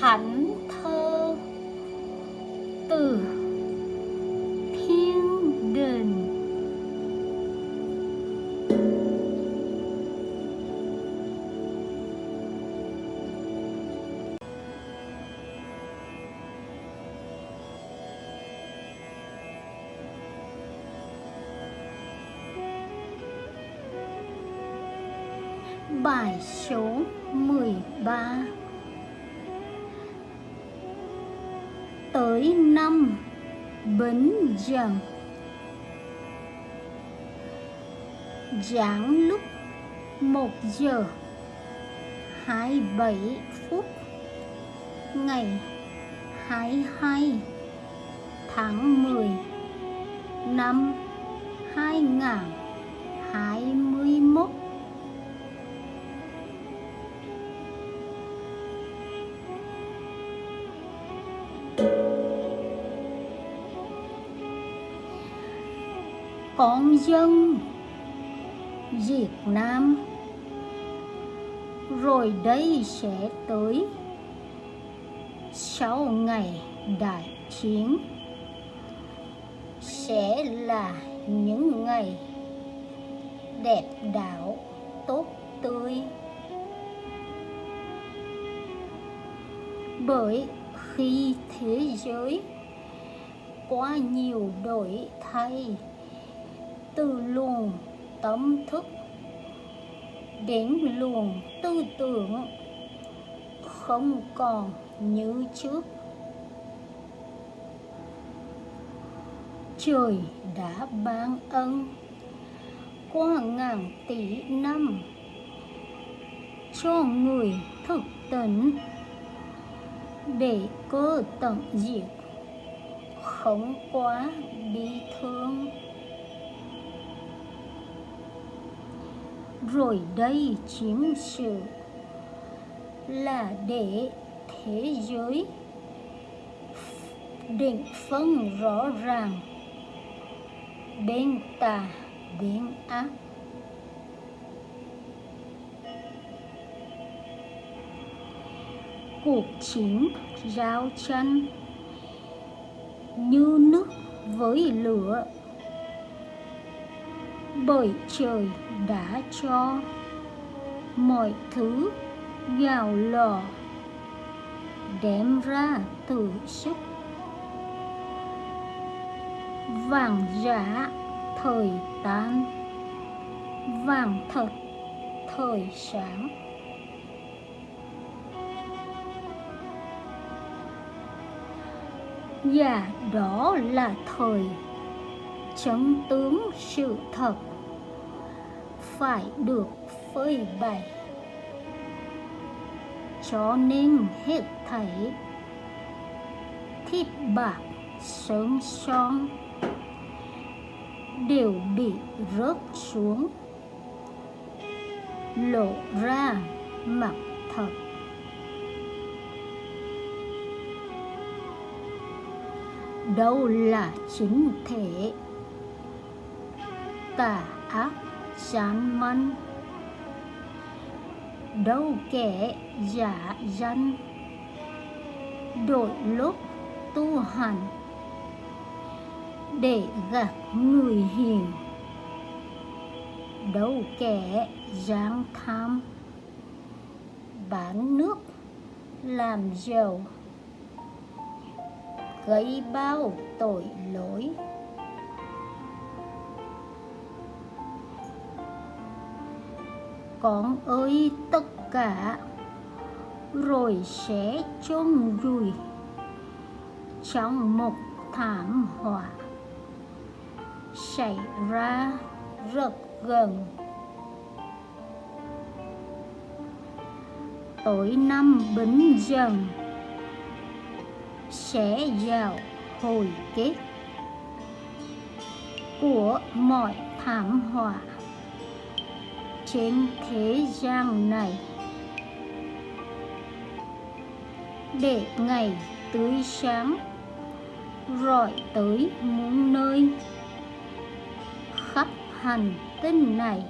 thánh thơ từ thiên đình Bài số 13 với năm Bính Dần. Giảng lúc 1 giờ 27 phút Ngày 22 tháng 10 năm 2021 con dân Việt Nam. Rồi đây sẽ tới sau ngày đại chiến. Sẽ là những ngày đẹp đảo, tốt tươi. Bởi khi thế giới quá nhiều đổi thay từ luồng tâm thức đến luồng tư tưởng không còn như trước. Trời đã ban ân qua ngàn tỷ năm cho người thực tỉnh để cơ tận diệt không quá bi thương. Rồi đây chiến sự là để thế giới định phân rõ ràng. Bên tà bên ác cuộc chiến giao tranh như nước với lửa bởi trời đã cho mọi thứ vào lò đem ra từ sức vàng giả thời tan, vàng thật thời sáng. Và đó là thời chấn tướng sự thật phải được phơi bày. Cho nên hết thảy thịt bạc sớm son đều bị rớt xuống, lộ ra mặt thật. Đâu là chính thể tà ác? Chán mân. Đâu kẻ giả danh? Đổi lúc tu hành để gặp người hiền. Đâu kẻ giang tham? Bán nước, làm giàu, gây bao tội lỗi. Con ơi, tất cả, rồi sẽ chôn vùi trong một thảm họa. Xảy ra rất gần. Tối năm bính dần sẽ vào hồi kết của mọi thảm họa trên thế gian này. Để ngày tươi sáng rọi tới muôn nơi. Khắp hành tinh này,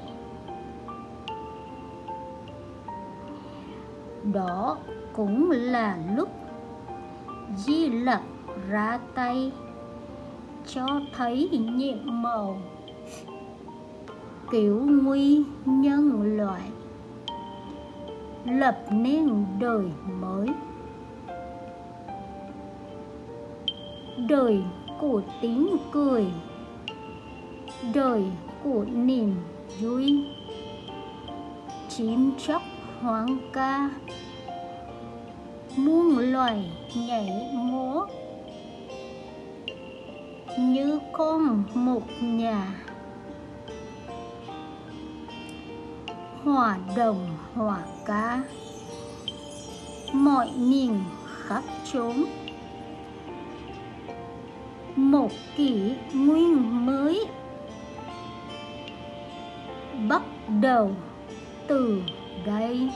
đó cũng là lúc di lặc ra tay cho thấy nhiệm màu cứu nguy nhân loại, lập nên đời mới. Đời của tiếng cười, đời của niềm vui. Chim chóc hoang ca, muôn loài nhảy múa. Như con một nhà hòa đồng hòa ca mọi miền khắp chốn. Một kỷ nguyên mới. Bắt đầu từ đây.